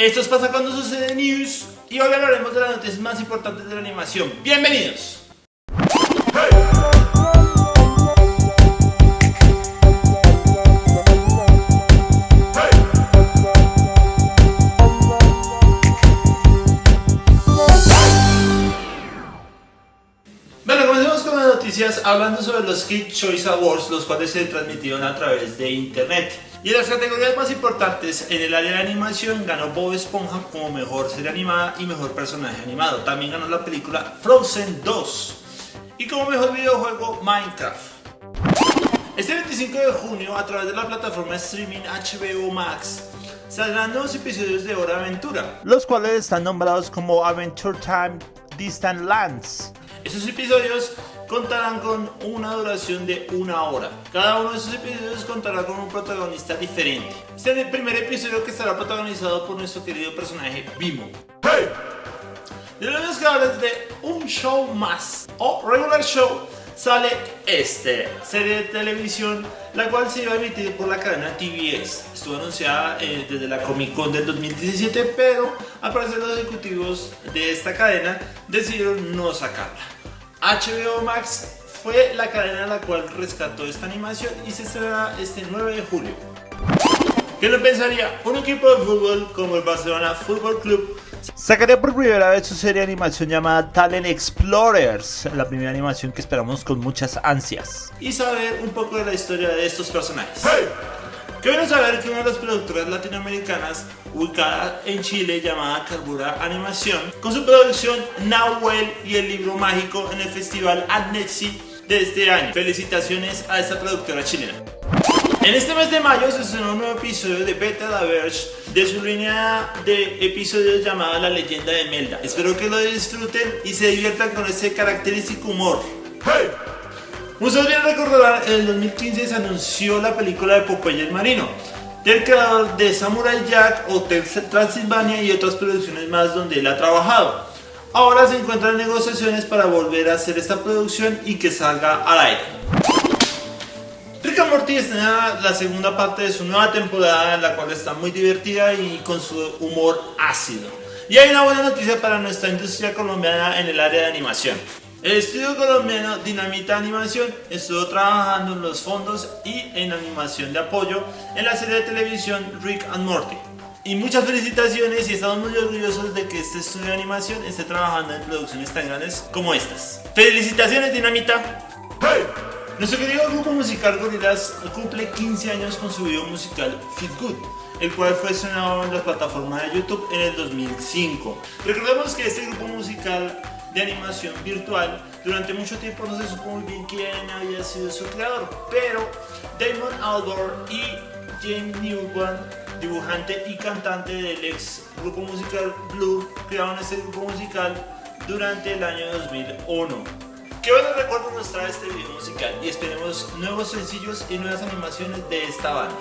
Esto es Pasa Cuando Sucede News y hoy hablaremos de las noticias más importantes de la animación. ¡Bienvenidos! Bueno, comencemos con las noticias hablando sobre los Kid Choice Awards, los cuales se transmitieron a través de internet. Y las categorías más importantes, en el área de animación ganó Bob Esponja como mejor serie animada y mejor personaje animado. También ganó la película Frozen 2 y como mejor videojuego Minecraft. Este 25 de junio, a través de la plataforma streaming HBO Max, saldrán nuevos episodios de Hora Aventura, los cuales están nombrados como Adventure Time Distant Lands. Estos episodios contarán con una duración de una hora. Cada uno de esos episodios contará con un protagonista diferente. Este es el primer episodio que estará protagonizado por nuestro querido personaje Bimo. ¡Hey! De los creadores de Un Show Más o Regular Show sale este serie de televisión la cual se iba a emitir por la cadena TBS. Estuvo anunciada eh, desde la Comic Con del 2017, pero al parecer los ejecutivos de esta cadena decidieron no sacarla. HBO Max fue la cadena la cual rescató esta animación y se estrenará este 9 de julio. ¿Qué lo pensaría? Un equipo de fútbol como el Barcelona Football Club sacaría por primera vez su serie de animación llamada Talent Explorers, la primera animación que esperamos con muchas ansias. Y saber un poco de la historia de estos personajes. Qué bueno saber que una de las productoras latinoamericanas ubicada en Chile llamada Carbura Animación, con su producción Nahuel y el libro mágico en el festival Adnexi de este año. Felicitaciones a esta productora chilena. En este mes de mayo se estrenó un nuevo episodio de Beta la Verge de su línea de episodios llamada La leyenda de Melda. Espero que lo disfruten y se diviertan con este característico humor. ¡Hey! Muchos bien recordarán, en el 2015 se anunció la película de Popeye el Marino, del creador de Samurai Jack, Hotel Transilvania y otras producciones más donde él ha trabajado. Ahora se encuentran negociaciones para volver a hacer esta producción y que salga al aire. Morty estrena la segunda parte de su nueva temporada la cual está muy divertida y con su humor ácido. Y hay una buena noticia para nuestra industria colombiana en el área de animación. El estudio colombiano Dinamita Animación estuvo trabajando en los fondos y en animación de apoyo en la serie de televisión Rick and Morty. Y muchas felicitaciones y estamos muy orgullosos de que este estudio de animación esté trabajando en producciones tan grandes como estas. ¡Felicitaciones Dinamita! ¡Hey! Nuestro querido grupo musical Gorillaz cumple 15 años con su video musical Feel Good, el cual fue estrenado en la plataforma de YouTube en el 2005. Recordemos que este grupo musical de animación virtual. Durante mucho tiempo no se supo muy bien quién había sido su creador, pero Damon Albarn y James Newman, dibujante y cantante del ex grupo musical Blue, crearon este grupo musical durante el año 2001. Qué buenos recuerdos nos este video musical y esperemos nuevos sencillos y nuevas animaciones de esta banda.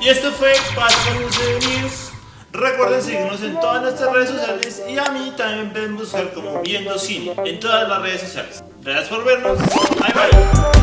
Y esto fue Pascal News. Recuerden seguirnos en todas nuestras redes sociales y a mí también pueden buscar como Viendo Cine en todas las redes sociales. Gracias por vernos. Bye bye.